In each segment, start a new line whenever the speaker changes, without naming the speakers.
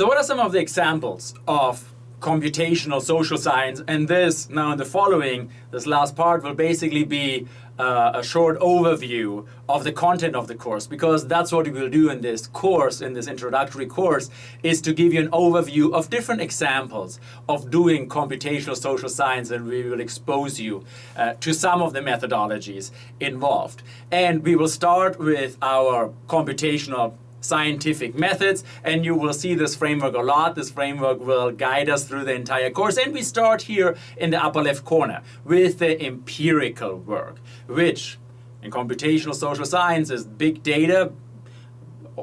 So what are some of the examples of computational social science? And this, now in the following, this last part will basically be uh, a short overview of the content of the course because that's what we will do in this course, in this introductory course, is to give you an overview of different examples of doing computational social science and we will expose you uh, to some of the methodologies involved. And we will start with our computational scientific methods and you will see this framework a lot. This framework will guide us through the entire course and we start here in the upper left corner with the empirical work which in computational social sciences, big data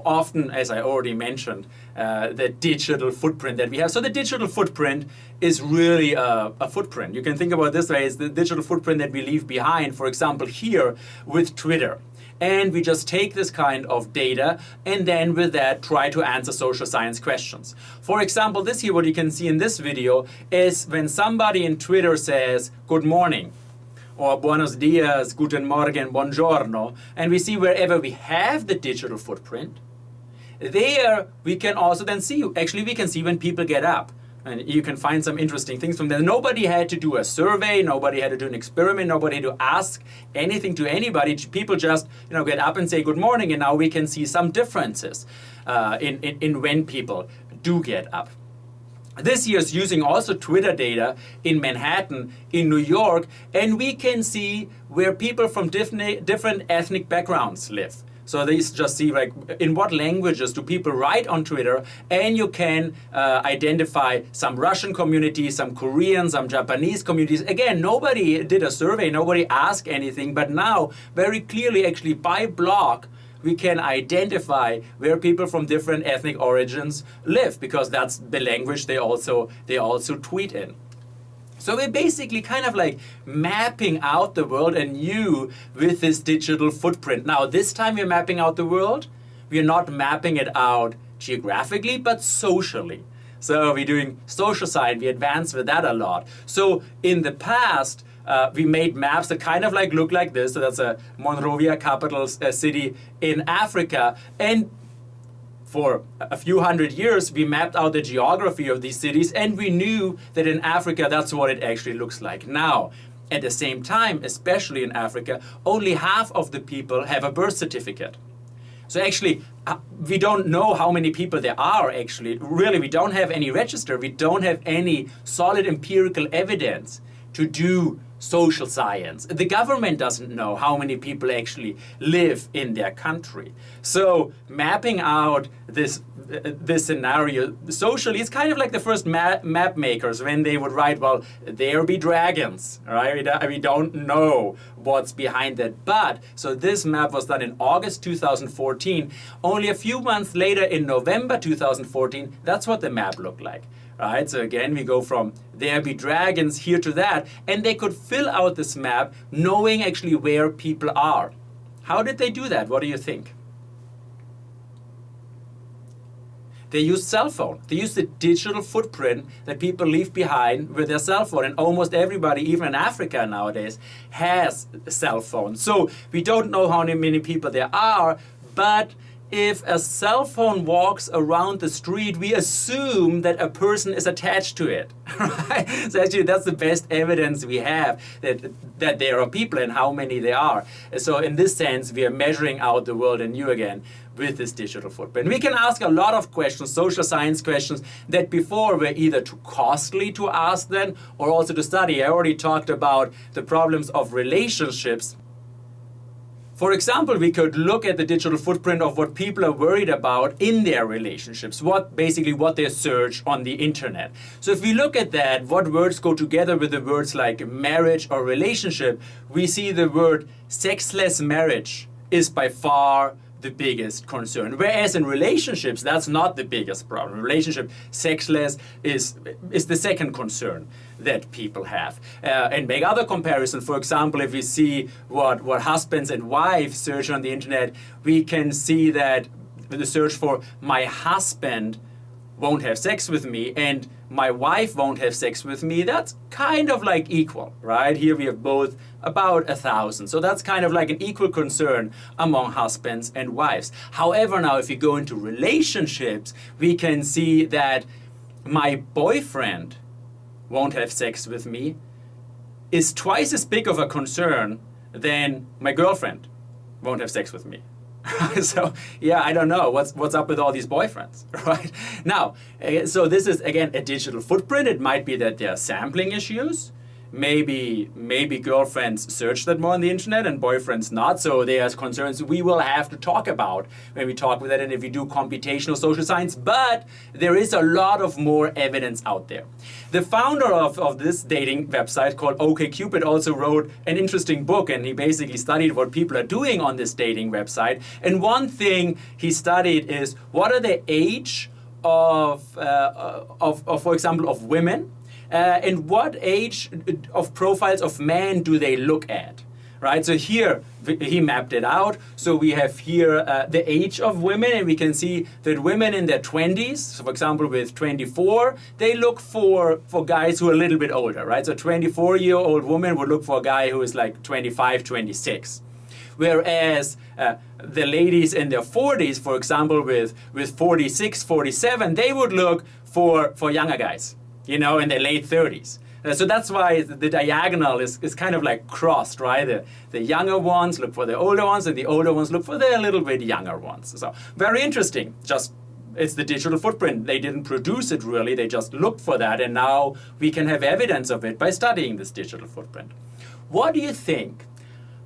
often, as I already mentioned, uh, the digital footprint that we have. So the digital footprint is really a, a, footprint. You can think about this way, it's the digital footprint that we leave behind, for example, here with Twitter and we just take this kind of data and then with that try to answer social science questions. For example, this here, what you can see in this video is when somebody in Twitter says, good morning, or buenos dias, guten morgen, buongiorno, and we see wherever we have the digital footprint, there we can also then see, actually we can see when people get up and you can find some interesting things from there. Nobody had to do a survey, nobody had to do an experiment, nobody had to ask anything to anybody. People just you know, get up and say good morning, and now we can see some differences uh, in, in, in when people do get up. This year is using also Twitter data in Manhattan, in New York, and we can see where people from different ethnic backgrounds live. So they just see like in what languages do people write on Twitter and you can uh, identify some Russian communities, some Korean, some Japanese communities. Again, nobody did a survey, nobody asked anything, but now very clearly actually by block we can identify where people from different ethnic origins live because that's the language they also they also tweet in. So we're basically kind of like mapping out the world and you with this digital footprint. Now this time we're mapping out the world. We're not mapping it out geographically, but socially. So we're doing social science, we advance with that a lot. So in the past, uh, we made maps that kind of like look like this. So that's a Monrovia capital uh, city in Africa. And for a few hundred years, we mapped out the geography of these cities and we knew that in Africa, that's what it actually looks like. Now, at the same time, especially in Africa, only half of the people have a birth certificate. So actually, uh, we don't know how many people there are actually. Really, we don't have any register. We don't have any solid empirical evidence to do social science. The government doesn't know how many people actually live in their country. So mapping out this this scenario socially is kind of like the first map, map makers when they would write, well, there be dragons, right? We don't know what's behind that. But, so this map was done in August 2014. Only a few months later in November 2014, that's what the map looked like right? So again, we go from there be dragons here to that, and they could fill out this map knowing actually where people are. How did they do that? What do you think? They use cell phone. They use the digital footprint that people leave behind with their cell phone. And almost everybody, even in Africa nowadays, has a cell phone. So we don't know how many people there are, but if a cell phone walks around the street, we assume that a person is attached to it. Right? So actually that's the best evidence we have that, that there are people and how many there are. So in this sense, we are measuring out the world anew again with this digital footprint. We can ask a lot of questions, social science questions, that before were either too costly to ask then or also to study. I already talked about the problems of relationships for example, we could look at the digital footprint of what people are worried about in their relationships, what basically what they search on the internet. So if we look at that, what words go together with the words like marriage or relationship, we see the word sexless marriage is by far the biggest concern. Whereas in relationships, that's not the biggest problem. Relationship, sexless is, is the second concern that people have. Uh, and make other comparisons. For example, if we see what, what husbands and wives search on the internet, we can see that the search for my husband won't have sex with me and my wife won't have sex with me, that's kind of like equal, right? Here we have both about a thousand. So that's kind of like an equal concern among husbands and wives. However, now if you go into relationships, we can see that my boyfriend won't have sex with me is twice as big of a concern than my girlfriend won't have sex with me. so yeah, I don't know what's what's up with all these boyfriends, right? Now, eh, so this is again a digital footprint. It might be that there are sampling issues maybe maybe girlfriends search that more on the internet and boyfriends not. So there's concerns we will have to talk about when we talk with that and if we do computational social science. But there is a lot of more evidence out there. The founder of, of this dating website called OkCupid also wrote an interesting book and he basically studied what people are doing on this dating website. And one thing he studied is what are the age of, uh, of, of for example of women uh, and what age of profiles of men do they look at? Right, so here he mapped it out. So we have here uh, the age of women, and we can see that women in their 20s, so for example with 24, they look for, for guys who are a little bit older, right? So 24 year old woman would look for a guy who is like 25, 26 whereas uh, the ladies in their 40s, for example, with, with 46, 47, they would look for, for younger guys you know, in their late 30s. Uh, so that's why the diagonal is, is kind of like crossed, right? The, the younger ones look for the older ones, and the older ones look for the little bit younger ones. So very interesting. Just it's the digital footprint. They didn't produce it really, they just looked for that, and now we can have evidence of it by studying this digital footprint. What do you think?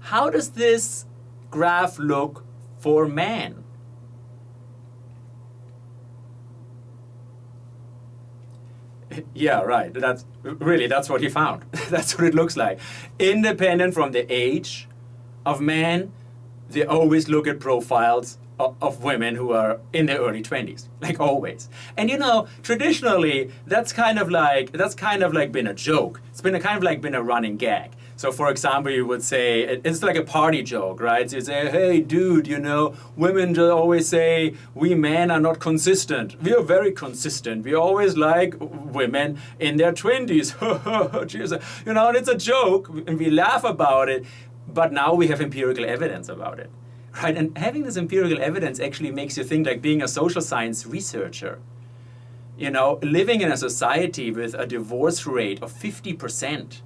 How does this graph look for man? Yeah, right. That's really that's what he found. that's what it looks like. Independent from the age of men, they always look at profiles of, of women who are in their early 20s, like always. And you know, traditionally, that's kind of like that's kind of like been a joke. It's been a kind of like been a running gag. So for example, you would say, it's like a party joke, right? You say, hey dude, you know, women always say, we men are not consistent. We are very consistent. We always like women in their 20s. you know, and it's a joke and we laugh about it, but now we have empirical evidence about it. Right, and having this empirical evidence actually makes you think like being a social science researcher. You know, living in a society with a divorce rate of 50%,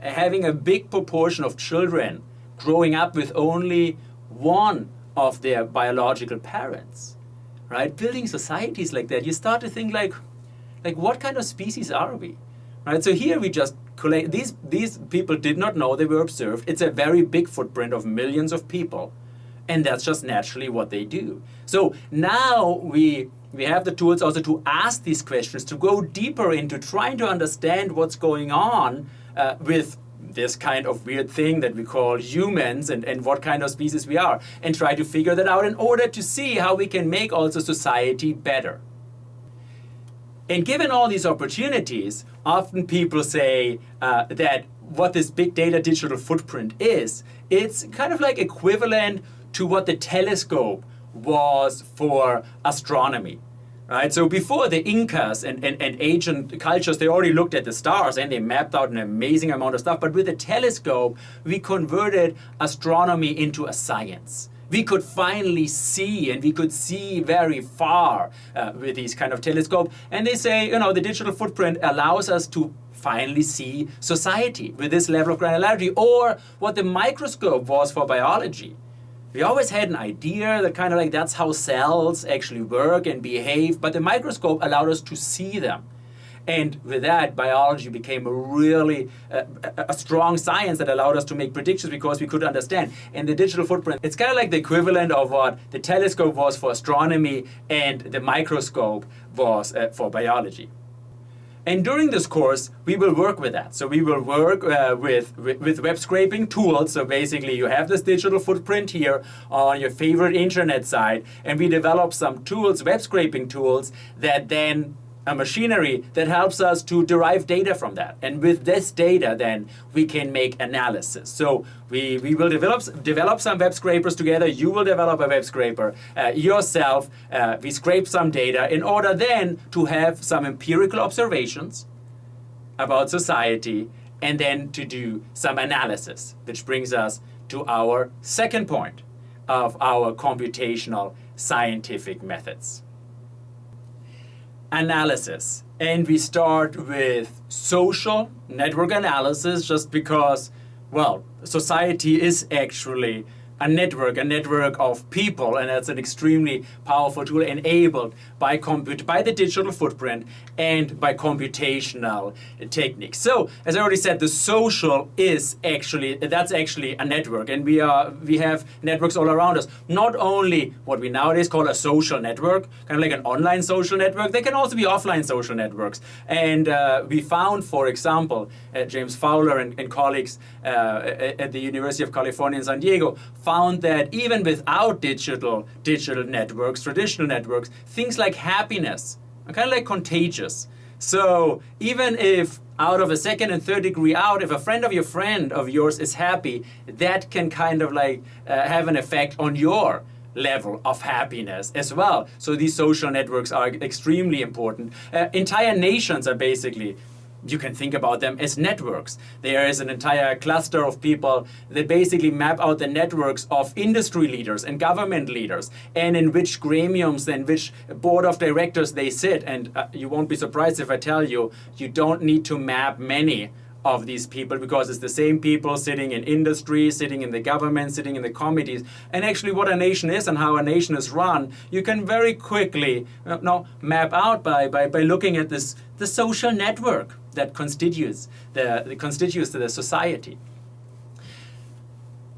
having a big proportion of children growing up with only one of their biological parents, right? Building societies like that, you start to think like, like what kind of species are we, right? So here we just collect, these, these people did not know they were observed. It's a very big footprint of millions of people. And that's just naturally what they do. So now we, we have the tools also to ask these questions, to go deeper into trying to understand what's going on uh, with this kind of weird thing that we call humans and, and what kind of species we are and try to figure that out in order to see how we can make also society better. And given all these opportunities, often people say uh, that what this big data digital footprint is, it's kind of like equivalent to what the telescope was for astronomy right? So before the Incas and, and, and ancient cultures, they already looked at the stars and they mapped out an amazing amount of stuff. But with the telescope, we converted astronomy into a science. We could finally see and we could see very far uh, with these kind of telescope. And they say, you know, the digital footprint allows us to finally see society with this level of granularity or what the microscope was for biology. We always had an idea that kind of like that's how cells actually work and behave, but the microscope allowed us to see them. And with that, biology became a really uh, a strong science that allowed us to make predictions because we could understand. And the digital footprint, it's kind of like the equivalent of what the telescope was for astronomy and the microscope was uh, for biology. And during this course, we will work with that. So we will work uh, with, with, with, web scraping tools. So basically you have this digital footprint here on your favorite internet site, and we develop some tools, web scraping tools, that then a machinery that helps us to derive data from that. And with this data, then we can make analysis. So we, we will develop, develop some web scrapers together. You will develop a web scraper uh, yourself. Uh, we scrape some data in order then to have some empirical observations about society and then to do some analysis, which brings us to our second point of our computational scientific methods analysis. And we start with social network analysis just because, well, society is actually a network, a network of people, and that's an extremely powerful tool enabled by compute, by the digital footprint and by computational techniques. So, as I already said, the social is actually that's actually a network, and we are we have networks all around us. Not only what we nowadays call a social network, kind of like an online social network, they can also be offline social networks. And uh, we found, for example, uh, James Fowler and, and colleagues uh, at the University of California in San Diego found that even without digital digital networks, traditional networks, things like happiness are kind of like contagious. So even if out of a second and third degree out, if a friend of your friend of yours is happy, that can kind of like uh, have an effect on your level of happiness as well. So these social networks are extremely important. Uh, entire nations are basically you can think about them as networks. There is an entire cluster of people that basically map out the networks of industry leaders and government leaders and in which gremiums and which board of directors they sit. And uh, you won't be surprised if I tell you, you don't need to map many of these people because it's the same people sitting in industry, sitting in the government, sitting in the committees. And actually what a nation is and how a nation is run, you can very quickly you know, map out by, by, by looking at this the social network that constitutes the, the constitutes the society.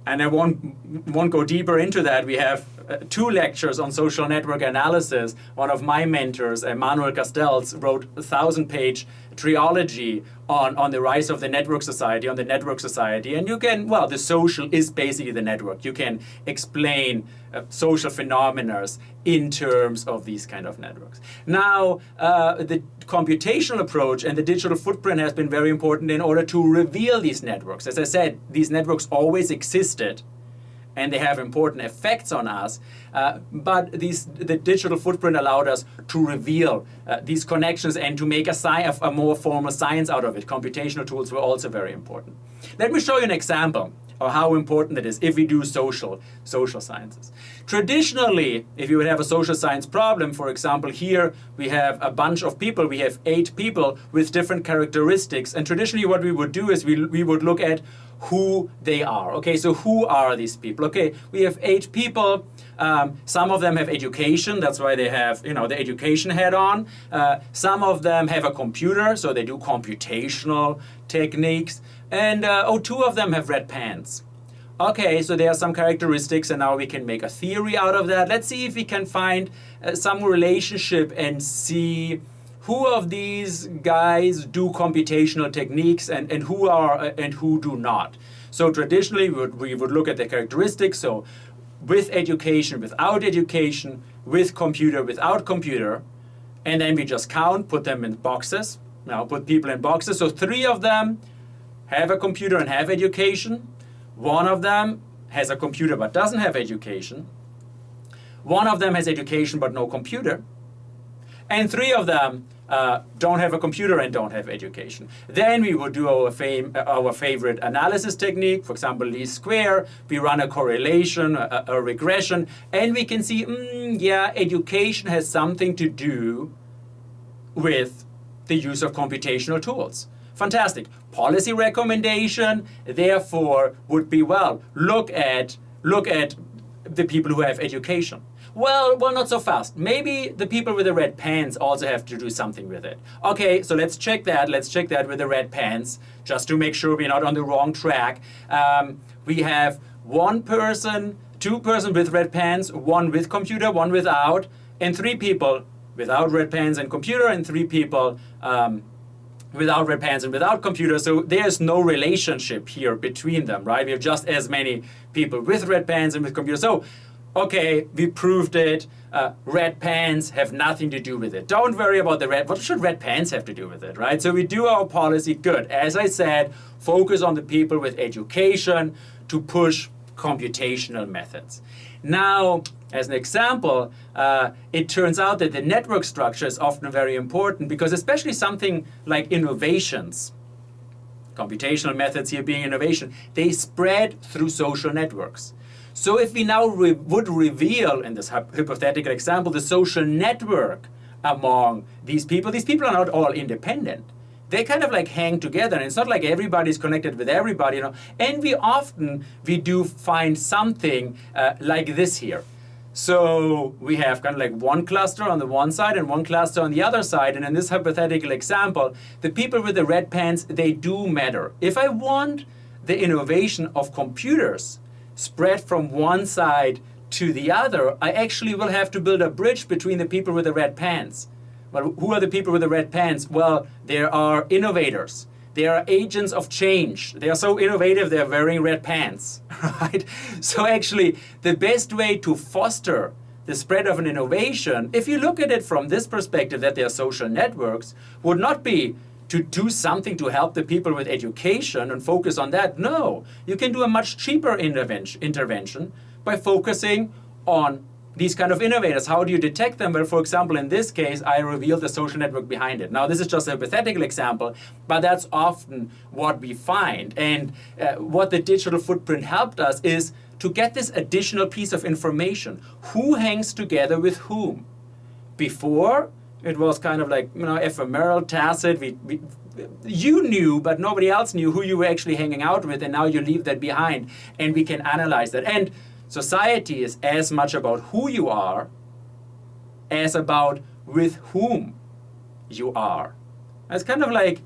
And I won't, won't go deeper into that. We have uh, two lectures on social network analysis. One of my mentors, Emmanuel Castells, wrote a thousand-page trilogy on, on the rise of the network society, on the network society. And you can, well, the social is basically the network. You can explain uh, social phenomena in terms of these kind of networks. Now, uh, the computational approach and the digital footprint has been very important in order to reveal these networks. As I said, these networks always existed and they have important effects on us. Uh, but the digital footprint allowed us to reveal uh, these connections and to make a, a more formal science out of it. Computational tools were also very important. Let me show you an example of how important it is if we do social, social sciences. Traditionally, if you would have a social science problem, for example, here we have a bunch of people, we have eight people with different characteristics, and traditionally what we would do is we, we would look at who they are. Okay, so who are these people? Okay, we have eight people. Um, some of them have education, that's why they have, you know, the education head on. Uh, some of them have a computer, so they do computational techniques. And uh, oh, two of them have red pants. Okay, so there are some characteristics and now we can make a theory out of that. Let's see if we can find uh, some relationship and see who of these guys do computational techniques and, and who are uh, and who do not. So traditionally we would, we would look at the characteristics. So with education, without education, with computer, without computer, and then we just count, put them in boxes. Now put people in boxes. So three of them have a computer and have education. One of them has a computer but doesn't have education. One of them has education but no computer. And three of them uh, don't have a computer and don't have education. Then we would do our, fame, uh, our favorite analysis technique, for example, least square. We run a correlation, a, a regression, and we can see, mm, yeah, education has something to do with the use of computational tools. Fantastic. Policy recommendation, therefore, would be, well, look at, look at the people who have education. Well, well, not so fast. Maybe the people with the red pants also have to do something with it. Okay, so let's check that. Let's check that with the red pants, just to make sure we're not on the wrong track. Um, we have one person, two person with red pants, one with computer, one without, and three people without red pants and computer, and three people um, without red pants and without computers. So there's no relationship here between them, right? We have just as many people with red pants and with computers. So okay, we proved it. Uh, red pants have nothing to do with it. Don't worry about the red. What should red pants have to do with it, right? So we do our policy good. As I said, focus on the people with education to push computational methods. Now, as an example, uh, it turns out that the network structure is often very important because especially something like innovations, computational methods here being innovation, they spread through social networks. So if we now re would reveal, in this hypothetical example, the social network among these people, these people are not all independent. They kind of like hang together, and it's not like everybody's connected with everybody, you know. And we often, we do find something uh, like this here. So we have kind of like one cluster on the one side and one cluster on the other side. And in this hypothetical example, the people with the red pants, they do matter. If I want the innovation of computers spread from one side to the other, I actually will have to build a bridge between the people with the red pants. Well, who are the people with the red pants? Well, there are innovators. They are agents of change. They are so innovative, they're wearing red pants, right? So actually, the best way to foster the spread of an innovation, if you look at it from this perspective that they are social networks, would not be to do something to help the people with education and focus on that. No, you can do a much cheaper intervention by focusing on these kind of innovators, how do you detect them? Well, for example, in this case, I revealed the social network behind it. Now, this is just a hypothetical example, but that's often what we find. And uh, what the digital footprint helped us is to get this additional piece of information. Who hangs together with whom? Before, it was kind of like, you know, ephemeral, tacit. We, we, you knew, but nobody else knew who you were actually hanging out with, and now you leave that behind, and we can analyze that. And Society is as much about who you are as about with whom you are. It's kind of like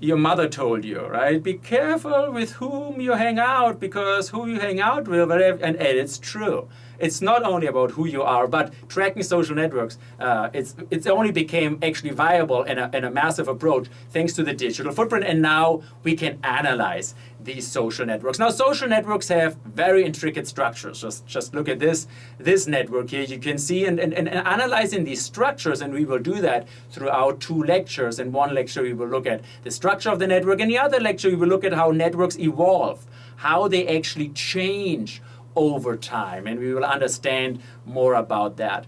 your mother told you, right? Be careful with whom you hang out because who you hang out with, and, and it's true it's not only about who you are, but tracking social networks, uh, it's, it's only became actually viable in a, in a massive approach thanks to the digital footprint. And now we can analyze these social networks. Now, social networks have very intricate structures. Just, just look at this, this network here. You can see and, and, and analyzing these structures, and we will do that throughout two lectures. In one lecture, we will look at the structure of the network. In the other lecture, we will look at how networks evolve, how they actually change over time, and we will understand more about that.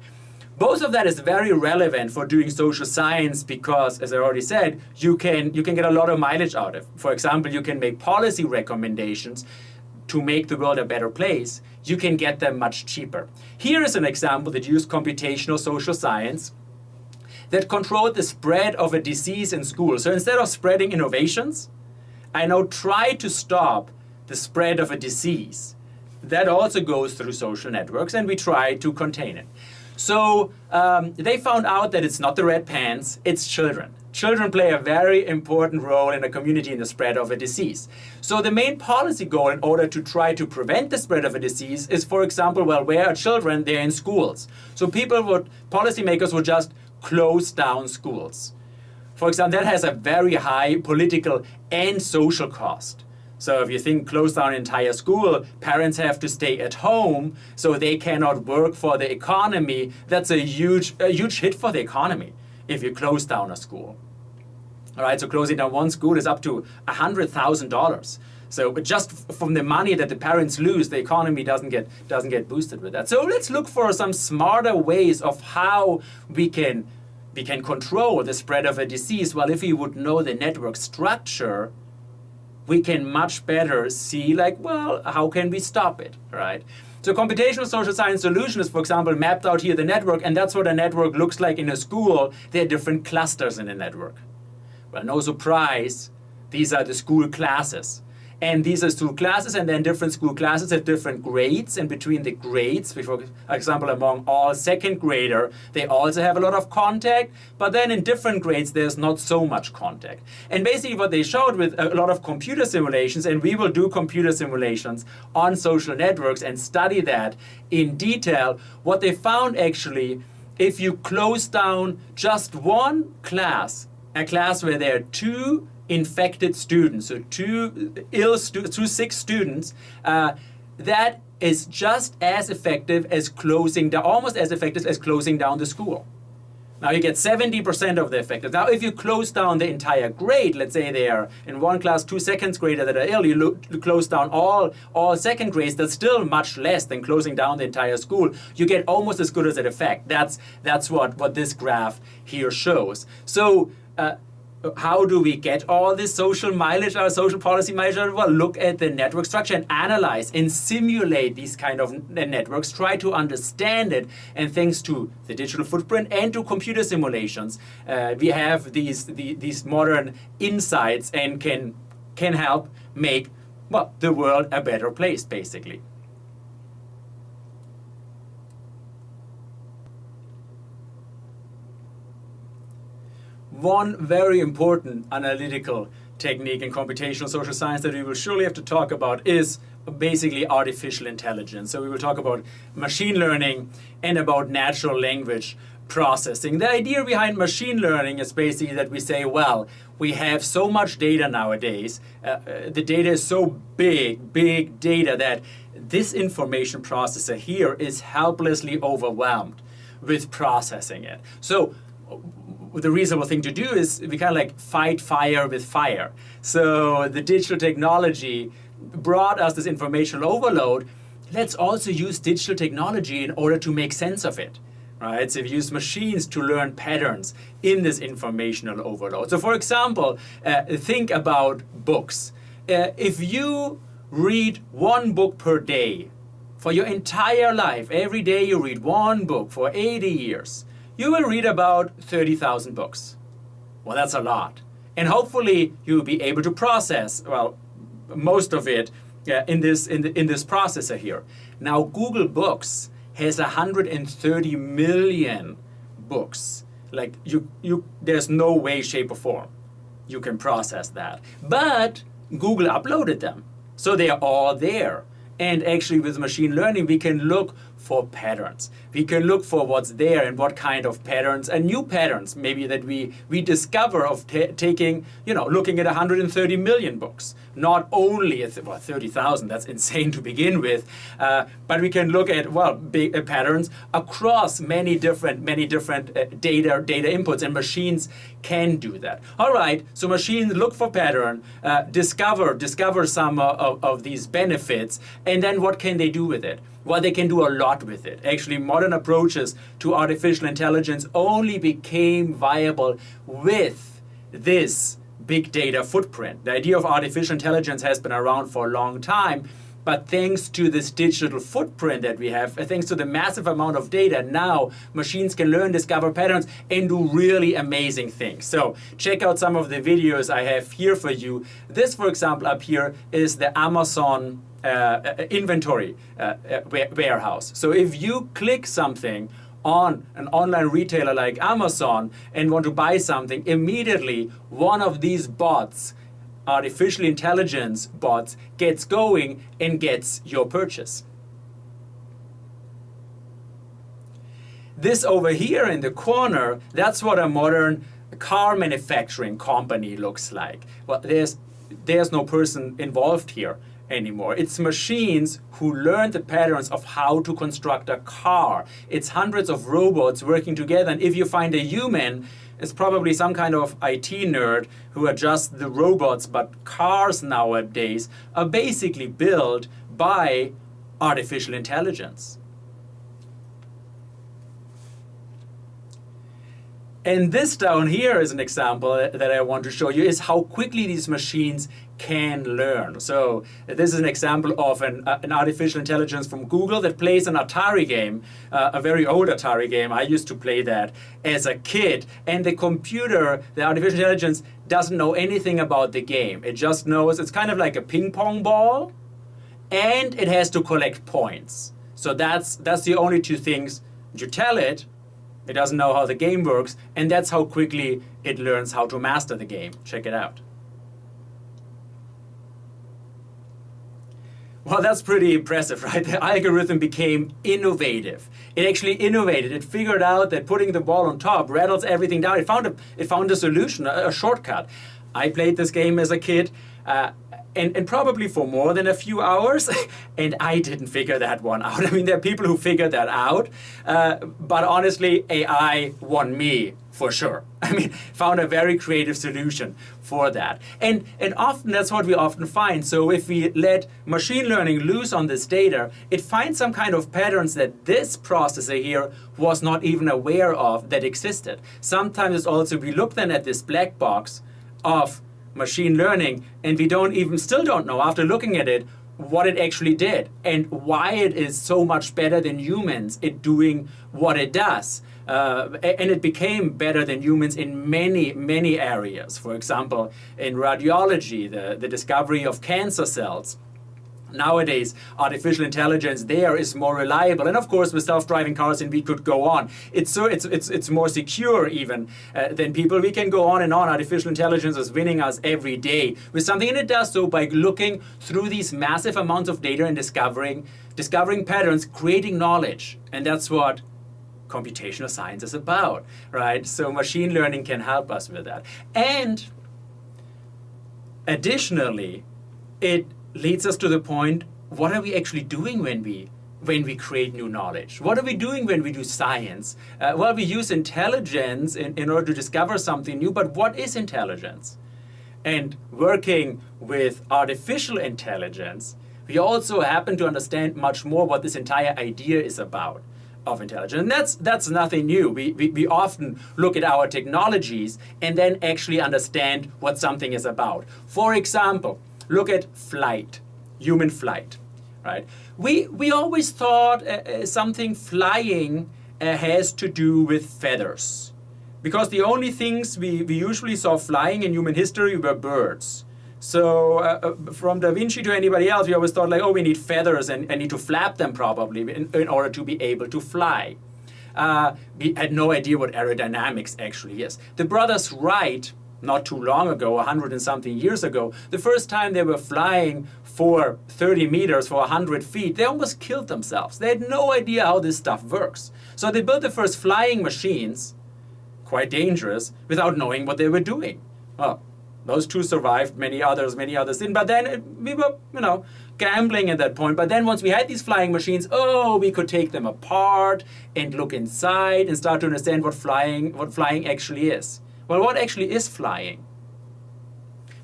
Both of that is very relevant for doing social science because, as I already said, you can, you can get a lot of mileage out of. For example, you can make policy recommendations to make the world a better place. You can get them much cheaper. Here is an example that used computational social science that controlled the spread of a disease in schools. So instead of spreading innovations, I now try to stop the spread of a disease that also goes through social networks and we try to contain it. So um, they found out that it's not the red pants, it's children. Children play a very important role in a community in the spread of a disease. So the main policy goal in order to try to prevent the spread of a disease is, for example, well, where are children? They're in schools. So people would, policymakers would just close down schools. For example, that has a very high political and social cost. So if you think close down entire school, parents have to stay at home, so they cannot work for the economy. That's a huge, a huge hit for the economy if you close down a school. All right, so closing down one school is up to $100,000. So just from the money that the parents lose, the economy doesn't get, doesn't get boosted with that. So let's look for some smarter ways of how we can, we can control the spread of a disease. Well, if we would know the network structure, we can much better see like, well, how can we stop it, right? So computational social science solution is, for example, mapped out here the network, and that's what a network looks like in a school. There are different clusters in a network. Well, no surprise, these are the school classes. And these are school classes, and then different school classes have different grades. And between the grades, for example, among all second grader, they also have a lot of contact. But then in different grades, there's not so much contact. And basically what they showed with a lot of computer simulations, and we will do computer simulations on social networks and study that in detail, what they found actually, if you close down just one class, a class where there are two infected students, so two ill, stu two sick students, uh, that is just as effective as closing down, almost as effective as closing down the school. Now you get 70% of the effective. Now if you close down the entire grade, let's say they are in one class, two second graders that are ill, you, lo- you close down all, all second grades, that's still much less than closing down the entire school. You get almost as good as an effect. That's, that's what, what this graph here shows. So uh, how do we get all this social mileage, our social policy mileage? Well, look at the network structure and analyze and simulate these kind of networks, try to understand it, and thanks to the digital footprint and to computer simulations, uh, we have these, the, these modern insights and can, can help make, well, the world a better place, basically. One very important analytical technique in computational social science that we will surely have to talk about is basically artificial intelligence. So we will talk about machine learning and about natural language processing. The idea behind machine learning is basically that we say, well, we have so much data nowadays. Uh, uh, the data is so big, big data that this information processor here is helplessly overwhelmed with processing it. So the reasonable thing to do is we kind of like fight fire with fire. So the digital technology brought us this informational overload. Let's also use digital technology in order to make sense of it. Right? So we use machines to learn patterns in this informational overload. So for example, uh, think about books. Uh, if you read one book per day for your entire life, every day you read one book for 80 years, you will read about 30,000 books. Well, that's a lot. And hopefully you'll be able to process, well, most of it in, this, in, the, in this processor here. Now, Google Books has 130 million books. Like, you, you, there's no way, shape, or form you can process that. But Google uploaded them. So they are all there. And actually with machine learning, we can look for patterns. We can look for what's there and what kind of patterns and new patterns maybe that we, we discover of taking, you know, looking at 130 million books. Not only well, 30,000, that's insane to begin with, uh, but we can look at, well, big, uh, patterns across many different, many different uh, data, data inputs and machines can do that. All right, so machines look for pattern, uh, discover, discover some of, of these benefits, and then what can they do with it? Well, they can do a lot with it. Actually, modern approaches to artificial intelligence only became viable with this big data footprint. The idea of artificial intelligence has been around for a long time, but thanks to this digital footprint that we have, thanks to the massive amount of data, now machines can learn, discover patterns, and do really amazing things. So check out some of the videos I have here for you. This, for example, up here is the Amazon uh, uh, Uh, uh, inventory uh, uh warehouse. So if you click something on an online retailer like Amazon and want to buy something, immediately one of these bots, artificial intelligence bots, gets going and gets your purchase. This over here in the corner, that's what a modern car manufacturing company looks like. Well, there's, there's no person involved here anymore. It's machines who learn the patterns of how to construct a car. It's hundreds of robots working together. And if you find a human, it's probably some kind of IT nerd who adjusts the robots. But cars nowadays are basically built by artificial intelligence. And this down here is an example that I want to show you is how quickly these machines can learn. So this is an example of an, uh, an artificial intelligence from Google that plays an Atari game, uh, a very old Atari game. I used to play that as a kid. And the computer, the artificial intelligence, doesn't know anything about the game. It just knows it's kind of like a ping pong ball and it has to collect points. So that's, that's the only two things you tell it it doesn't know how the game works, and that's how quickly it learns how to master the game. Check it out. Well, that's pretty impressive, right? The algorithm became innovative. It actually innovated. It figured out that putting the ball on top rattles everything down. It found a, it found a solution, a, a shortcut. I played this game as a kid. Uh, and, and probably for more than a few hours. and I didn't figure that one out. I mean, there are people who figured that out. Uh, but honestly, AI won me for sure. I mean, found a very creative solution for that. And, and often that's what we often find. So if we let machine learning loose on this data, it finds some kind of patterns that this processor here was not even aware of that existed. Sometimes it's also, we look then at this black box of machine learning and we don't even, still don't know after looking at it, what it actually did and why it is so much better than humans at doing what it does. Uh, and it became better than humans in many, many areas. For example, in radiology, the, the discovery of cancer cells nowadays artificial intelligence there is more reliable. And of course with self-driving cars and we could go on. It's so it's it's, it's more secure even uh, than people. We can go on and on. Artificial intelligence is winning us every day with something and it does so by looking through these massive amounts of data and discovering discovering patterns creating knowledge. And that's what computational science is about, right? So machine learning can help us with that. And additionally, it leads us to the point, what are we actually doing when we when we create new knowledge? What are we doing when we do science? Uh, well, we use intelligence in, in order to discover something new, but what is intelligence? And working with artificial intelligence, we also happen to understand much more what this entire idea is about of intelligence. And that's, that's nothing new. We, we, we often look at our technologies and then actually understand what something is about. For example, look at flight, human flight, right? We, we always thought uh, uh, something flying uh, has to do with feathers. Because the only things we, we usually saw flying in human history were birds. So uh, uh, from Da Vinci to anybody else, we always thought like, oh, we need feathers and, and need to flap them probably in, in order to be able to fly. Uh, we had no idea what aerodynamics actually is. The brothers Wright, not too long ago, 100 and something years ago, the first time they were flying for 30 meters, for 100 feet, they almost killed themselves. They had no idea how this stuff works. So they built the first flying machines, quite dangerous, without knowing what they were doing. Well, those two survived, many others, many others didn't. But then it, we were, you know, gambling at that point. But then once we had these flying machines, oh, we could take them apart and look inside and start to understand what flying, what flying actually is. Well, what actually is flying?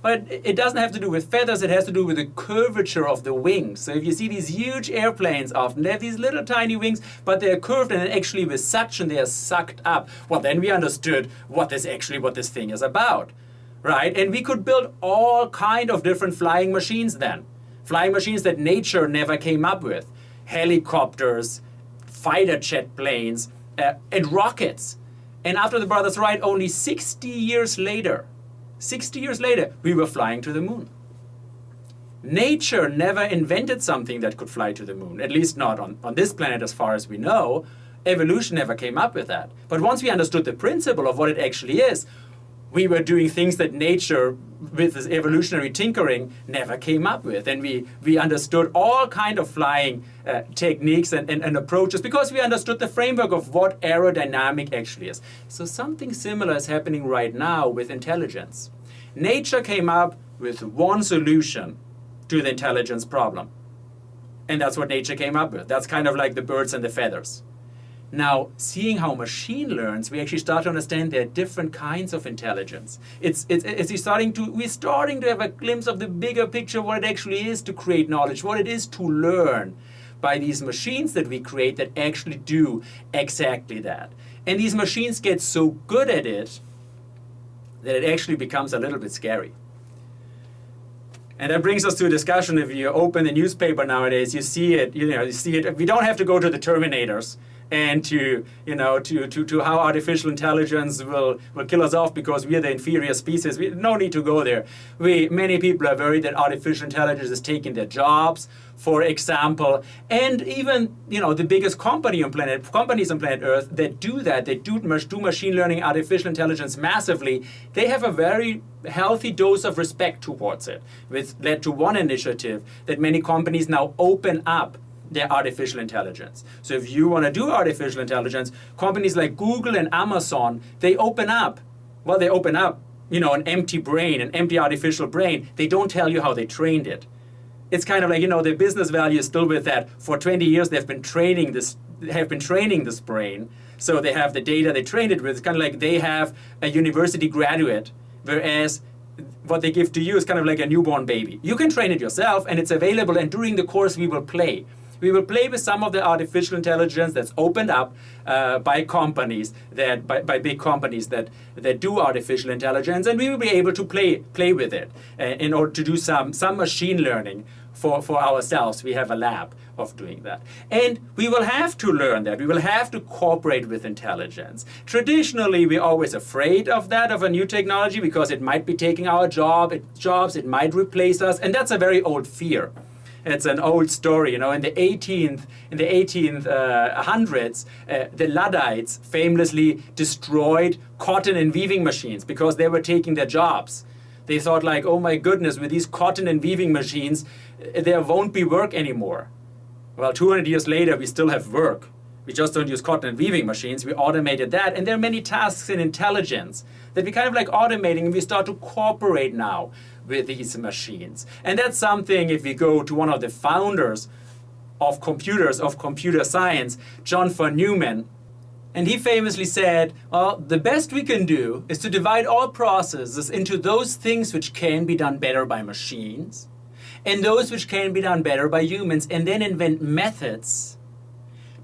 But it doesn't have to do with feathers, it has to do with the curvature of the wings. So if you see these huge airplanes often, they have these little tiny wings, but they're curved and actually with suction they are sucked up. Well, then we understood what this actually, what this thing is about right? And we could build all kind of different flying machines then. Flying machines that nature never came up with. Helicopters, fighter jet planes, uh, and rockets. And after the Brothers Wright, only 60 years later, 60 years later, we were flying to the moon. Nature never invented something that could fly to the moon, at least not on, on this planet as far as we know. Evolution never came up with that. But once we understood the principle of what it actually is, we were doing things that nature with this evolutionary tinkering never came up with. And we we understood all kind of flying uh, techniques and, and, and, approaches because we understood the framework of what aerodynamic actually is. So something similar is happening right now with intelligence. Nature came up with one solution to the intelligence problem. And that's what nature came up with. That's kind of like the birds and the feathers now, seeing how machine learns, we actually start to understand there are different kinds of intelligence. It's, it's, it's starting to, we're starting to have a glimpse of the bigger picture, what it actually is to create knowledge, what it is to learn by these machines that we create that actually do exactly that. And these machines get so good at it that it actually becomes a little bit scary. And that brings us to a discussion. If you open the newspaper nowadays, you see it. You know, you see it. We don't have to go to the Terminators and to you know to, to, to how artificial intelligence will, will kill us off because we are the inferior species. We no need to go there. We many people are worried that artificial intelligence is taking their jobs, for example, and even you know the biggest company on planet companies on planet Earth that do that, they do do machine learning, artificial intelligence massively. They have a very healthy dose of respect towards it, which led to one initiative that many companies now open up their artificial intelligence. So if you want to do artificial intelligence, companies like Google and Amazon, they open up, well, they open up you know, an empty brain, an empty artificial brain, they don't tell you how they trained it. It's kind of like, you know, the business value is still with that. For 20 years, they've been training this, have been training this brain. So they have the data they trained it with. It's kind of like they have a university graduate, whereas what they give to you is kind of like a newborn baby. You can train it yourself and it's available and during the course we will play. We will play with some of the artificial intelligence that's opened up uh, by companies that by, by big companies that that do artificial intelligence, and we will be able to play play with it uh, in order to do some some machine learning for for ourselves. We have a lab of doing that. And we will have to learn that. We will have to cooperate with intelligence. Traditionally, we're always afraid of that, of a new technology, because it might be taking our job, it, jobs, it might replace us, and that's a very old fear. It's an old story, you know. In the 18th, in the 18th uh, hundreds, uh, the Luddites famously destroyed cotton and weaving machines because they were taking their jobs. They thought like, oh my goodness, with these cotton and weaving machines, uh, there won't be work anymore. Well, 200 years later, we still have work. We just don't use cotton and weaving machines. We automated that. And there are many tasks in intelligence that we kind of like automating and we start to cooperate now with these machines. And that's something, if we go to one of the founders of computers, of computer science, John von Neumann, and he famously said, well, the best we can do is to divide all processes into those things which can be done better by machines and those which can be done better by humans, and then invent methods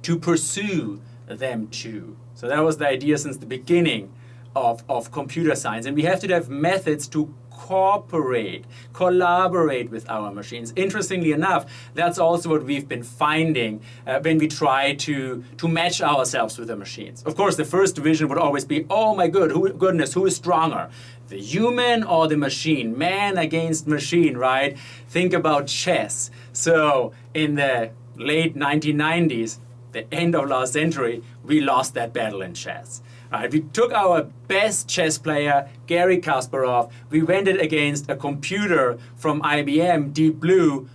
to pursue them too. So that was the idea since the beginning of, of computer science. And we have to have methods to cooperate, collaborate with our machines. Interestingly enough, that's also what we've been finding uh, when we try to, to match ourselves with the machines. Of course, the first vision would always be, oh my good, who, goodness, who is stronger? The human or the machine? Man against machine, right? Think about chess. So in the late 1990s, the end of last century, we lost that battle in chess. Right? We took our best chess player, Garry Kasparov, we went it against a computer from IBM, Deep Blue,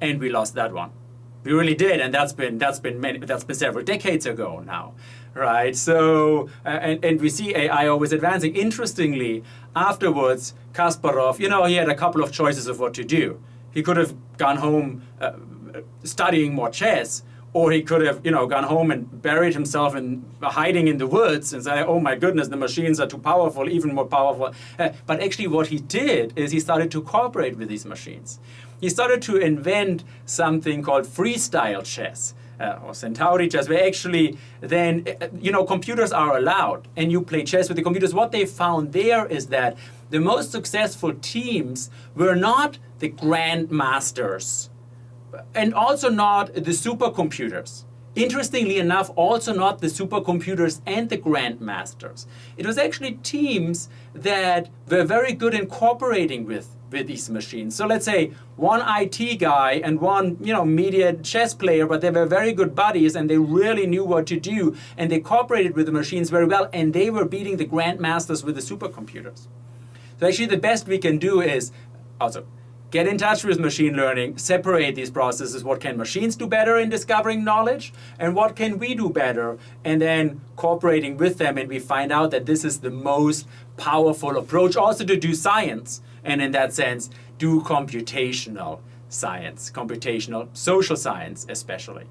and we lost that one. We really did, and that's been that's been many, that's been several decades ago now, right? So uh, and and we see AI always advancing. Interestingly, afterwards, Kasparov, you know, he had a couple of choices of what to do. He could have gone home uh, studying more chess, or he could have, you know, gone home and buried himself in hiding in the woods and say, "Oh my goodness, the machines are too powerful, even more powerful." Uh, but actually, what he did is he started to cooperate with these machines. He started to invent something called freestyle chess. Uh, or Centauri chess, where actually then, uh, you know, computers are allowed and you play chess with the computers. What they found there is that the most successful teams were not the grandmasters and also not the supercomputers. Interestingly enough, also not the supercomputers and the grandmasters. It was actually teams that were very good in cooperating with, with these machines. So let's say one IT guy and one you know media chess player, but they were very good buddies and they really knew what to do and they cooperated with the machines very well and they were beating the grandmasters with the supercomputers. So actually the best we can do is also get in touch with machine learning, separate these processes. What can machines do better in discovering knowledge? And what can we do better? And then cooperating with them, and we find out that this is the most powerful approach also to do science. And in that sense, do computational science, computational social science especially.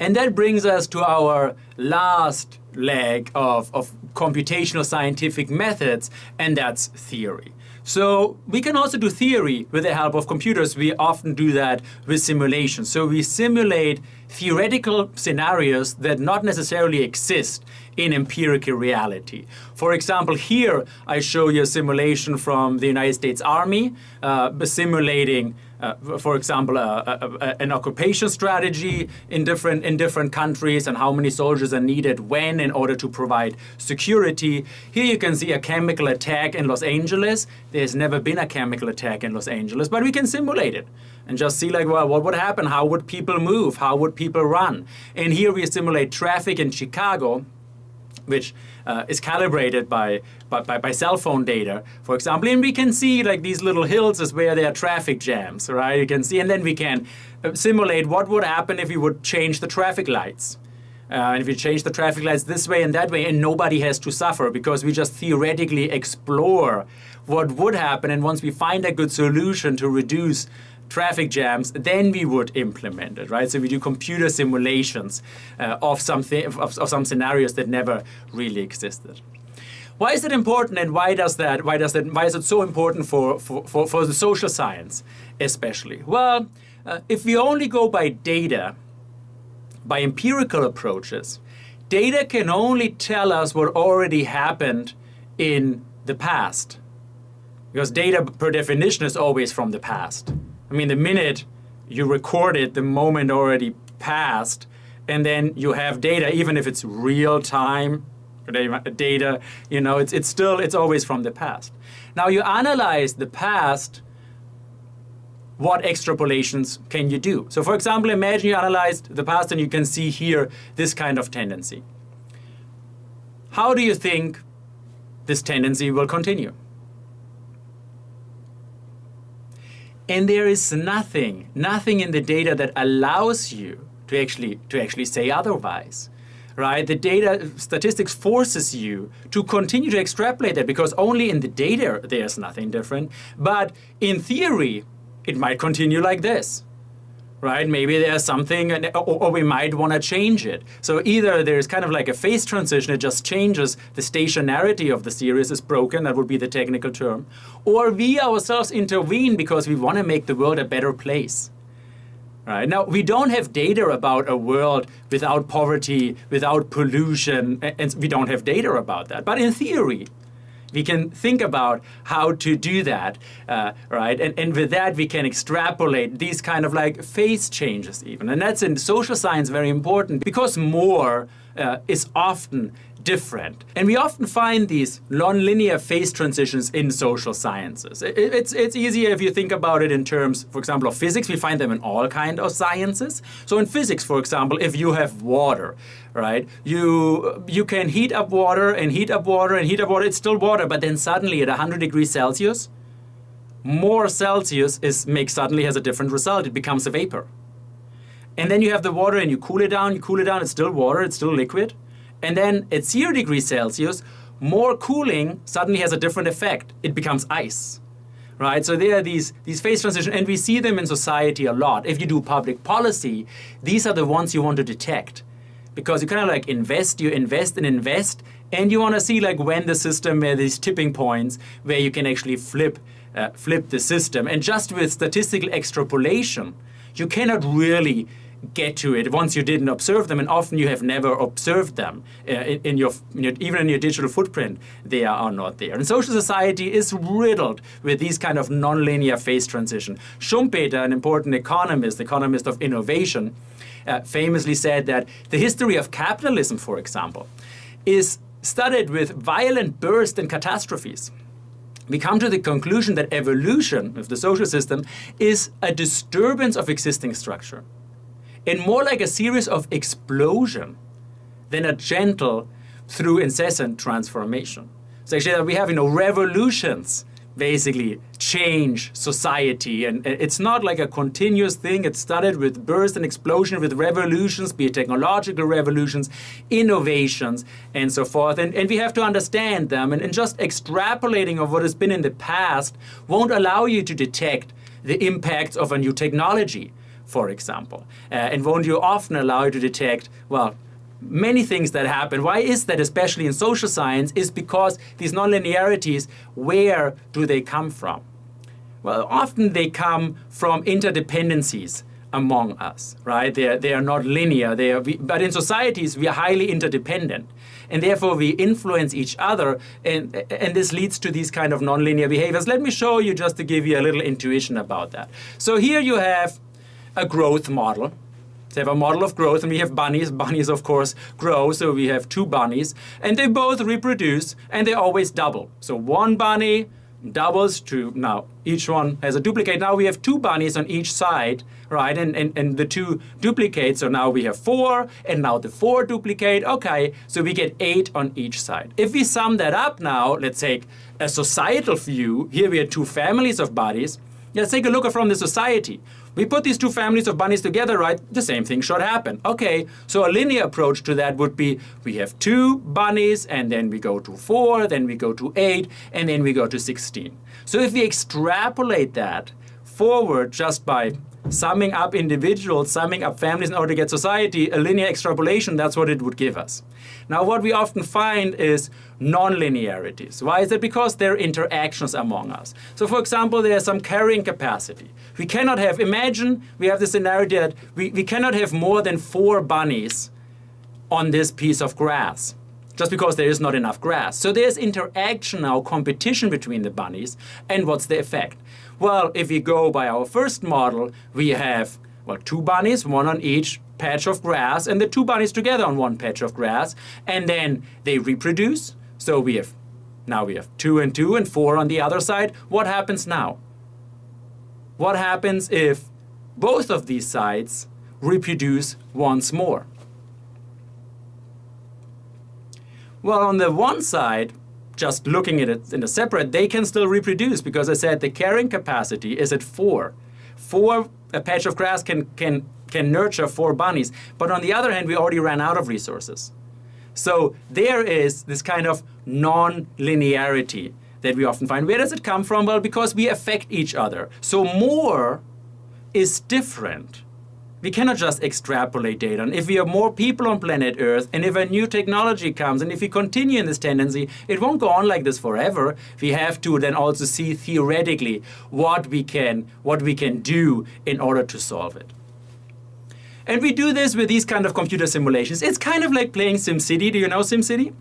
And that brings us to our last leg of, of computational scientific methods, and that's theory. So we can also do theory with the help of computers. We often do that with simulation. So we simulate theoretical scenarios that not necessarily exist in empirical reality. For example, here I show you a simulation from the United States Army uh, simulating uh, for example, uh, an occupation strategy in different in different countries and how many soldiers are needed when in order to provide security. Here you can see a chemical attack in Los Angeles. There's never been a chemical attack in Los Angeles, but we can simulate it and just see like, well, what would happen? How would people move? How would people run? And here we simulate traffic in Chicago which uh, is calibrated by, by, by, cell phone data, for example. And we can see like these little hills is where there are traffic jams, right? You can see, and then we can uh, simulate what would happen if we would change the traffic lights. Uh, and if we change the traffic lights this way and that way, and nobody has to suffer because we just theoretically explore what would happen. And once we find a good solution to reduce traffic jams, then we would implement it, right? So we do computer simulations uh, of, something, of, of some scenarios that never really existed. Why is it important and why does that, why does that, why is it so important for, for, for, for the social science especially? Well, uh, if we only go by data, by empirical approaches, data can only tell us what already happened in the past. Because data, per definition, is always from the past. I mean, the minute you record it, the moment already passed, and then you have data, even if it's real time data, you know, it's, it's still, it's always from the past. Now you analyze the past, what extrapolations can you do? So for example, imagine you analyzed the past and you can see here this kind of tendency. How do you think this tendency will continue? And there is nothing, nothing in the data that allows you to actually, to actually say otherwise. Right? The data statistics forces you to continue to extrapolate that because only in the data there's nothing different. But in theory, it might continue like this right? Maybe there's something, or, we might want to change it. So either there's kind of like a phase transition, it just changes the stationarity of the series is broken, that would be the technical term, or we ourselves intervene because we want to make the world a better place. Right. Now, we don't have data about a world without poverty, without pollution, and we don't have data about that. But in theory, we can think about how to do that, uh, right? And, and with that, we can extrapolate these kind of like phase changes even. And that's in social science very important because more uh, is often different. And we often find these nonlinear phase transitions in social sciences. It, it's, it's easier if you think about it in terms, for example, of physics. We find them in all kinds of sciences. So in physics, for example, if you have water, right, you, you can heat up water and heat up water and heat up water. It's still water, but then suddenly at 100 degrees Celsius, more Celsius is, makes suddenly has a different result. It becomes a vapor. And then you have the water and you cool it down, you cool it down, it's still water, it's still liquid. And then at zero degrees Celsius, more cooling suddenly has a different effect. It becomes ice. Right? So there are these, these phase transitions, and we see them in society a lot. If you do public policy, these are the ones you want to detect. Because you kind of like invest, you invest and invest, and you want to see like when the system, where these tipping points, where you can actually flip, uh, flip the system. And just with statistical extrapolation, you cannot really get to it once you didn't observe them, and often you have never observed them uh, in, in, your, in, your, even in your digital footprint. They are not there. And social society is riddled with these kind of nonlinear phase transition. Schumpeter, an important economist, economist of innovation, uh, famously said that the history of capitalism, for example, is studied with violent bursts and catastrophes we come to the conclusion that evolution of the social system is a disturbance of existing structure and more like a series of explosion than a gentle through incessant transformation. So actually that we have you know revolutions basically change society. And it's not like a continuous thing. It started with burst and explosion with revolutions be it technological revolutions innovations and so forth. And, and we have to understand them. And, and just extrapolating of what has been in the past won't allow you to detect the impacts of a new technology for example. Uh, and won't you often allow you to detect, well, many things that happen. Why is that, especially in social science, is because these nonlinearities, where do they come from? Well, often they come from interdependencies among us, right? They are, they are not linear, they are, but in societies we are highly interdependent. And therefore we influence each other and, and this leads to these kind of nonlinear behaviors. Let me show you just to give you a little intuition about that. So here you have a growth model. They have a model of growth, and we have bunnies. Bunnies, of course, grow, so we have two bunnies, and they both reproduce, and they always double. So one bunny doubles to now each one has a duplicate. Now we have two bunnies on each side, right? And, and, and the two duplicate, so now we have four, and now the four duplicate. Okay, so we get eight on each side. If we sum that up now, let's take a societal view. Here we have two families of bunnies Let's take a look at from the society. We put these two families of bunnies together, right? The same thing should happen. Okay, so a linear approach to that would be we have two bunnies, and then we go to four, then we go to eight, and then we go to 16. So if we extrapolate that forward just by summing up individuals, summing up families in order to get society, a linear extrapolation, that's what it would give us. Now, what we often find is non-linearities. Why is that? Because there are interactions among us. So, for example, there's some carrying capacity. We cannot have, imagine we have the scenario that we, we cannot have more than four bunnies on this piece of grass just because there is not enough grass. So there's interaction now, competition between the bunnies, and what's the effect? Well, if we go by our first model, we have well, two bunnies, one on each patch of grass, and the two bunnies together on one patch of grass, and then they reproduce. So we have now we have two and two and four on the other side. What happens now? What happens if both of these sides reproduce once more? Well, on the one side, just looking at it in a separate, they can still reproduce because I said the carrying capacity is at four. Four, a patch of grass can, can, can nurture four bunnies. But on the other hand, we already ran out of resources. So there is this kind of non-linearity that we often find. Where does it come from? Well, because we affect each other. So more is different we cannot just extrapolate data. And if we have more people on planet Earth, and if a new technology comes, and if we continue in this tendency, it won't go on like this forever. We have to then also see theoretically what we can, what we can do in order to solve it. And we do this with these kind of computer simulations. It's kind of like playing SimCity. Do you know SimCity?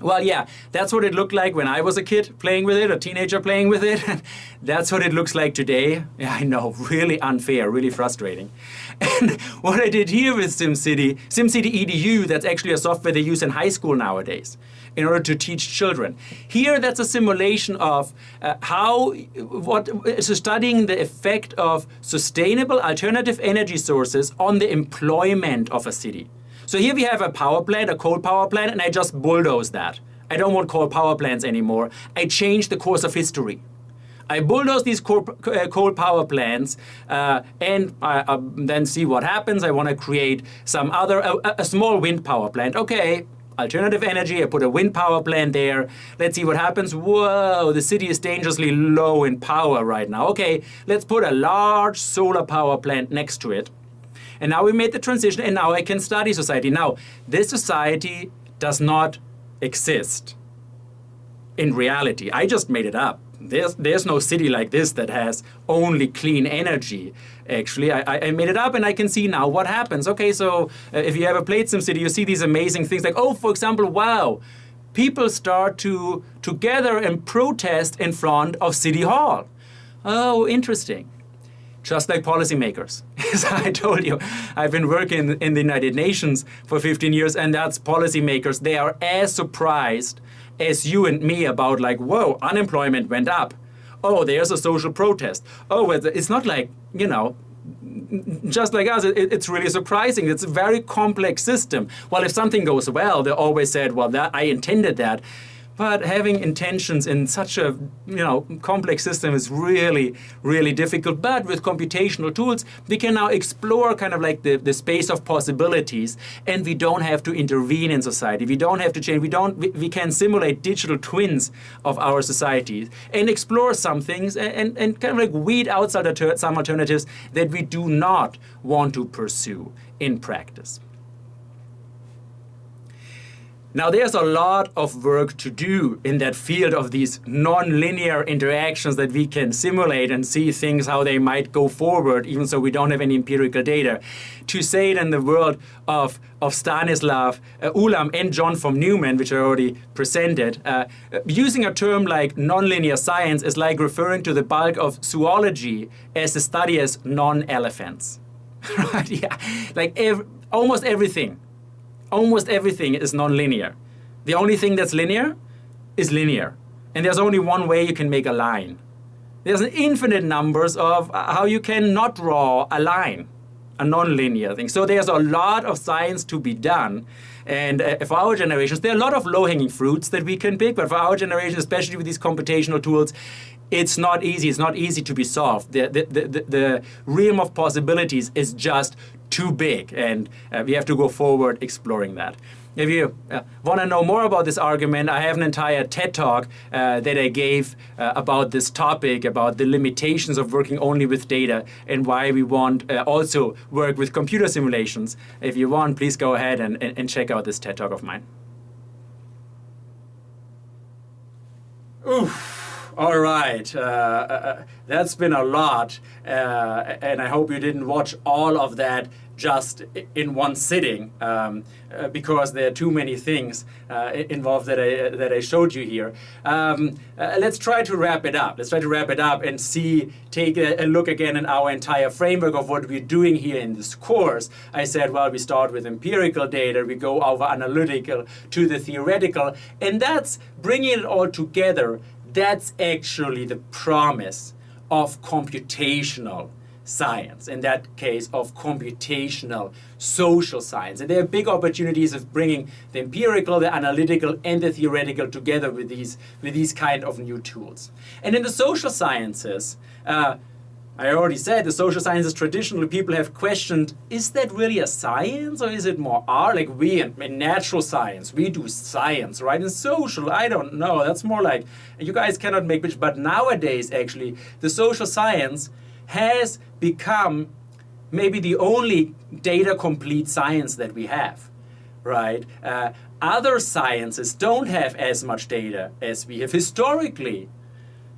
Well, yeah, that's what it looked like when I was a kid playing with it, a teenager playing with it. that's what it looks like today. Yeah, I know, really unfair, really frustrating. And what I did here with SimCity, SimCity EDU, that's actually a software they use in high school nowadays in order to teach children. Here, that's a simulation of uh, how, what, so studying the effect of sustainable alternative energy sources on the employment of a city. So here we have a power plant, a coal power plant, and I just bulldoze that. I don't want coal power plants anymore. I change the course of history. I bulldoze these coal, uh, coal power plants uh, and I, uh, then see what happens. I want to create some other, a, a, small wind power plant. Okay, alternative energy, I put a wind power plant there. Let's see what happens. Whoa, the city is dangerously low in power right now. Okay, let's put a large solar power plant next to it. And now we made the transition and now I can study society. Now, this society does not exist in reality. I just made it up. There's, there's no city like this that has only clean energy. Actually, I, I made it up and I can see now what happens. Okay, so uh, if you ever played SimCity, you see these amazing things like, oh, for example, wow, people start to, to gather and protest in front of City Hall. Oh, interesting just like policymakers. As I told you, I've been working in the United Nations for 15 years, and that's policymakers. They are as surprised as you and me about, like, whoa, unemployment went up. Oh, there's a social protest. Oh, it's not like, you know, just like us, it's really surprising. It's a very complex system. Well, if something goes well, they always said, well, that I intended that. But having intentions in such a you know complex system is really, really difficult. But with computational tools, we can now explore kind of like the, the space of possibilities and we don't have to intervene in society. We don't have to change. We don't we, we can simulate digital twins of our societies and explore some things and, and, and kind of like weed out some alternatives that we do not want to pursue in practice. Now there's a lot of work to do in that field of these non-linear interactions that we can simulate and see things how they might go forward even so we don't have any empirical data. To say it in the world of, of Stanislav uh, Ulam and John von Neumann, which I already presented, uh, using a term like nonlinear science is like referring to the bulk of zoology as the study as non-elephants. right? Yeah, like ev almost everything almost everything is nonlinear. The only thing that's linear is linear. And there's only one way you can make a line. There's an infinite numbers of how you can not draw a line, a nonlinear thing. So there's a lot of science to be done. And uh, for our generations, there are a lot of low-hanging fruits that we can pick, but for our generation, especially with these computational tools, it's not easy. It's not easy to be solved. The, the, the, the realm of possibilities is just too big, and uh, we have to go forward exploring that. If you uh, want to know more about this argument, I have an entire TED talk uh, that I gave uh, about this topic, about the limitations of working only with data and why we want uh, also work with computer simulations. If you want, please go ahead and, and, and check out this TED talk of mine. Oof. All right, uh, uh, that's been a lot, uh, and I hope you didn't watch all of that just in one sitting um, uh, because there are too many things uh, involved that I, that I showed you here. Um, uh, let's try to wrap it up. Let's try to wrap it up and see, take a, a, look again at our entire framework of what we're doing here in this course. I said, well, we start with empirical data, we go over analytical to the theoretical, and that's bringing it all together that's actually the promise of computational science, in that case of computational social science. And there are big opportunities of bringing the empirical, the analytical, and the theoretical together with these, with these kind of new tools. And in the social sciences, uh, I already said the social sciences traditionally people have questioned is that really a science or is it more art? Like we in, in, natural science, we do science, right? In social, I don't know. That's more like you guys cannot make which. But nowadays, actually, the social science has become maybe the only data complete science that we have, right? Uh, other sciences don't have as much data as we have historically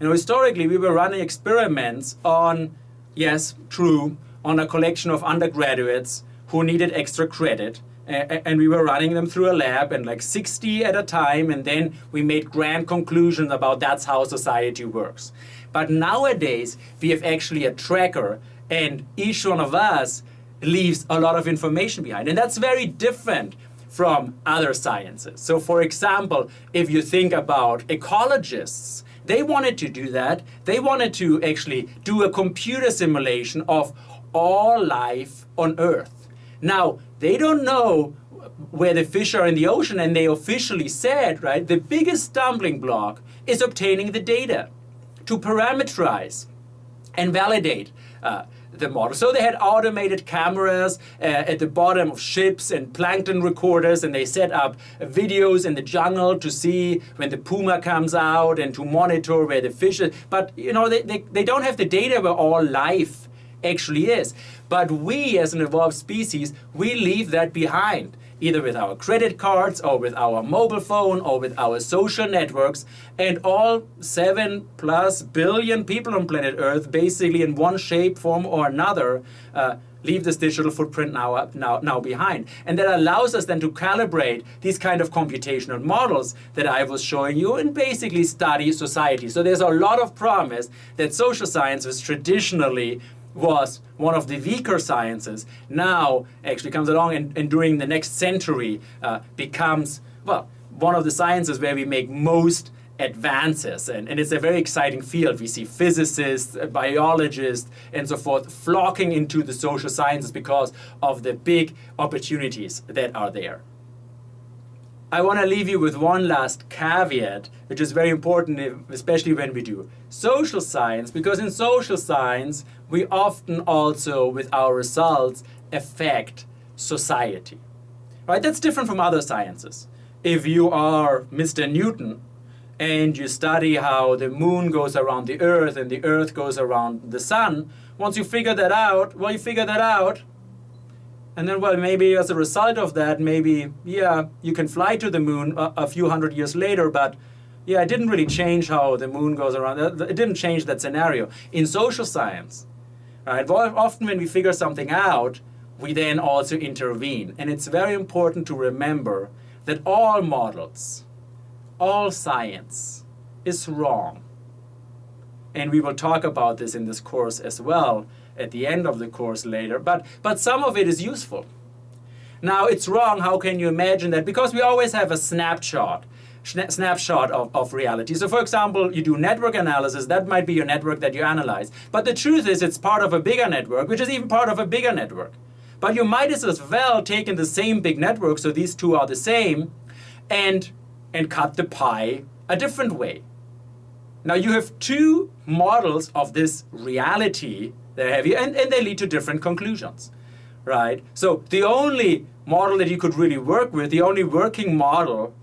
you know, historically, we were running experiments on, yes, true, on a collection of undergraduates who needed extra credit. And we were running them through a lab and like 60 at a time, and then we made grand conclusions about that's how society works. But nowadays, we have actually a tracker, and each one of us leaves a lot of information behind. And that's very different from other sciences. So, for example, if you think about ecologists, they wanted to do that. They wanted to actually do a computer simulation of all life on Earth. Now, they don't know where the fish are in the ocean, and they officially said, right, the biggest stumbling block is obtaining the data to parameterize and validate. Uh, the model. So they had automated cameras uh, at the bottom of ships and plankton recorders, and they set up videos in the jungle to see when the puma comes out and to monitor where the fish is. But you know, they, they, they don't have the data where all life actually is. But we, as an evolved species, we leave that behind either with our credit cards or with our mobile phone or with our social networks. And all seven plus billion people on planet Earth, basically in one shape, form, or another, uh, leave this digital footprint now, now, now behind. And that allows us then to calibrate these kind of computational models that I was showing you and basically study society. So there's a lot of promise that social science was traditionally was one of the weaker sciences now actually comes along and, and during the next century uh, becomes, well, one of the sciences where we make most advances. And, and it's a very exciting field. We see physicists, uh, biologists, and so forth flocking into the social sciences because of the big opportunities that are there. I want to leave you with one last caveat, which is very important, especially when we do social science, because in social science, we often also, with our results, affect society. Right? That's different from other sciences. If you are Mr. Newton and you study how the moon goes around the earth and the earth goes around the sun, once you figure that out, well, you figure that out, and then, well, maybe as a result of that, maybe, yeah, you can fly to the moon a, a, few hundred years later, but yeah, it didn't really change how the moon goes around. It didn't change that scenario. In social science, Uh, right, often when we figure something out, we then also intervene. And it's very important to remember that all models, all science is wrong. And we will talk about this in this course as well at the end of the course later, but, but some of it is useful. Now, it's wrong, how can you imagine that? Because we always have a snapshot snapshot of, of reality. So for example, you do network analysis, that might be your network that you analyze. But the truth is it's part of a bigger network, which is even part of a bigger network. But you might as well take in the same big network, so these two are the same, and, and cut the pie a different way. Now you have two models of this reality that have you, and, and they lead to different conclusions, right? So the only model that you could really work with, the only working model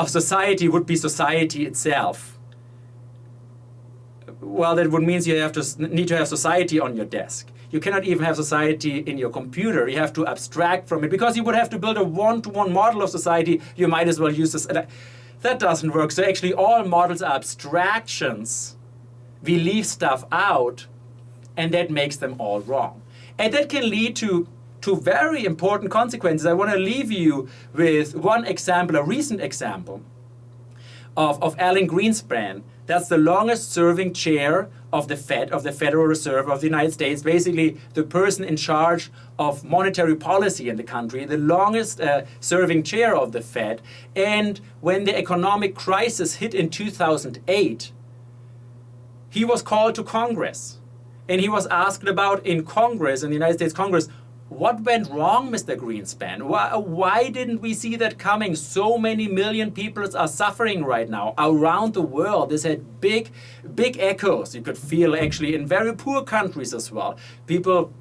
of society would be society itself. Well, that would mean you have to need to have society on your desk. You cannot even have society in your computer. You have to abstract from it because you would have to build a one-to-one -one model of society. You might as well use this. Uh, that doesn't work. So actually, all models are abstractions. We leave stuff out, and that makes them all wrong. And that can lead to to very important consequences. I want to leave you with one example, a recent example of, of Alan Greenspan. That's the longest serving chair of the Fed, of the Federal Reserve of the United States, basically the person in charge of monetary policy in the country, the longest uh, serving chair of the Fed. And when the economic crisis hit in 2008, he was called to Congress. And he was asked about in Congress, in the United States Congress, what went wrong, Mr. Greenspan? Why, why didn't we see that coming? So many million people are suffering right now around the world. This had big, big echoes. You could feel actually in very poor countries as well. People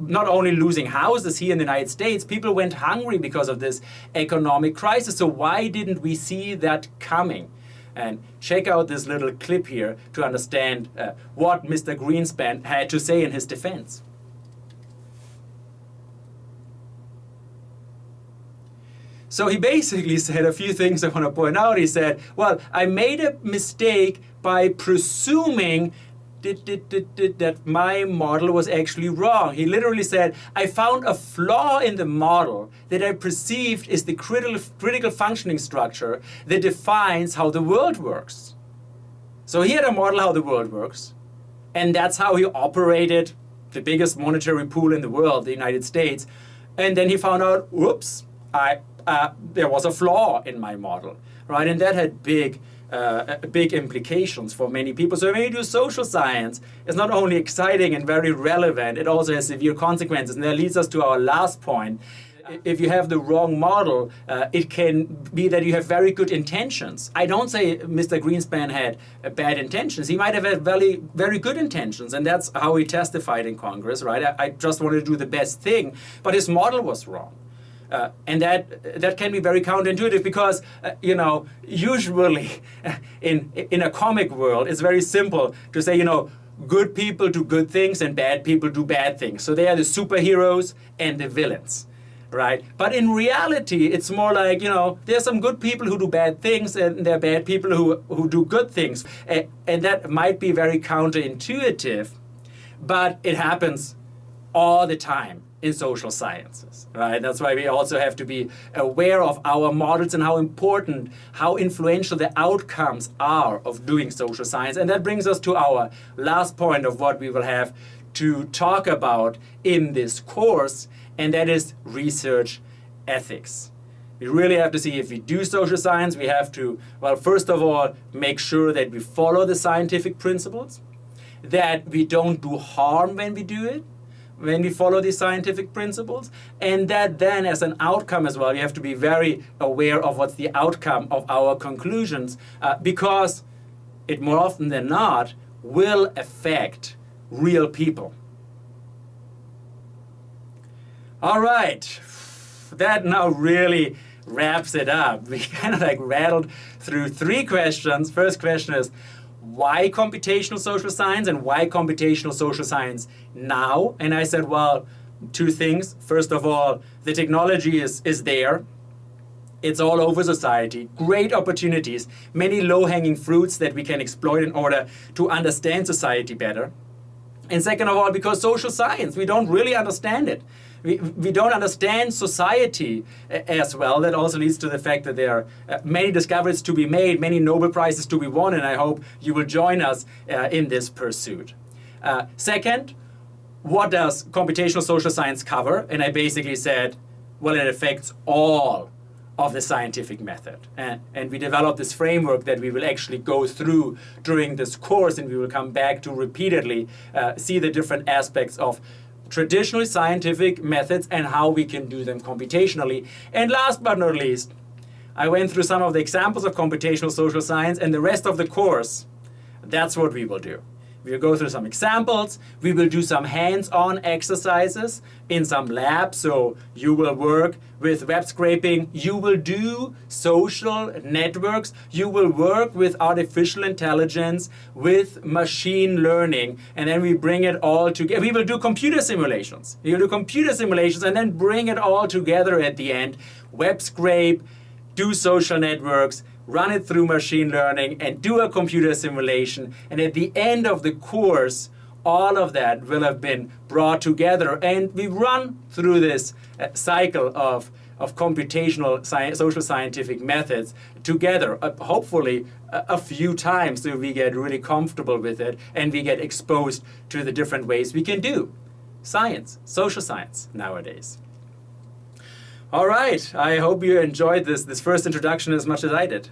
not only losing houses here in the United States, people went hungry because of this economic crisis. So why didn't we see that coming? And check out this little clip here to understand uh, what Mr. Greenspan had to say in his defense. So he basically said a few things I want to point out. He said, well, I made a mistake by presuming that my model was actually wrong. He literally said, I found a flaw in the model that I perceived is the critical, critical functioning structure that defines how the world works. So he had a model how the world works, and that's how he operated the biggest monetary pool in the world, the United States. And then he found out, whoops, I uh, there was a flaw in my model, right? And that had big, uh, big implications for many people. So when you do social science, it's not only exciting and very relevant, it also has severe consequences. And that leads us to our last point. If you have the wrong model, uh, it can be that you have very good intentions. I don't say Mr. Greenspan had uh, bad intentions. He might have had very, very good intentions, and that's how he testified in Congress, right? I, I just wanted to do the best thing, but his model was wrong. Uh, and that that can be very counterintuitive because uh, you know usually in in a comic world it's very simple to say you know good people do good things and bad people do bad things. So they are the superheroes and the villains right? But in reality it's more like you know there's some good people who do bad things and there are bad people who who do good things. And, and that might be very counterintuitive but it happens all the time in social sciences, right? That's why we also have to be aware of our models and how important, how influential the outcomes are of doing social science. And that brings us to our last point of what we will have to talk about in this course, and that is research ethics. We really have to see if we do social science, we have to, well, first of all, make sure that we follow the scientific principles, that we don't do harm when we do it, when we follow these scientific principles and that then as an outcome as well you have to be very aware of what's the outcome of our conclusions uh, because it more often than not will affect real people. All right that now really wraps it up. We kind of like rattled through three questions. First question is why computational social science and why computational social science now? And I said, well, two things. First of all, the technology is, is there. It's all over society. Great opportunities, many low-hanging fruits that we can exploit in order to understand society better. And second of all, because social science, we don't really understand it we, we don't understand society as well. That also leads to the fact that there are uh, many discoveries to be made, many Nobel Prizes to be won, and I hope you will join us uh, in this pursuit. Uh, second, what does computational social science cover? And I basically said, well, it affects all of the scientific method. And, and, we developed this framework that we will actually go through during this course and we will come back to repeatedly uh, see the different aspects of traditional scientific methods and how we can do them computationally. And last but not least, I went through some of the examples of computational social science and the rest of the course, that's what we will do. We'll go through some examples. We will do some hands-on exercises in some labs. So you will work with web scraping. You will do social networks. You will work with artificial intelligence, with machine learning. And then we bring it all together. We will do computer simulations. We will do computer simulations and then bring it all together at the end. Web scrape, do social networks, run it through machine learning, and do a computer simulation. And at the end of the course, all of that will have been brought together. And we run through this uh, cycle of, of computational social scientific methods together, uh, hopefully a, a few times so we get really comfortable with it and we get exposed to the different ways we can do science, social science nowadays. All right, I hope you enjoyed this, this first introduction as much as I did.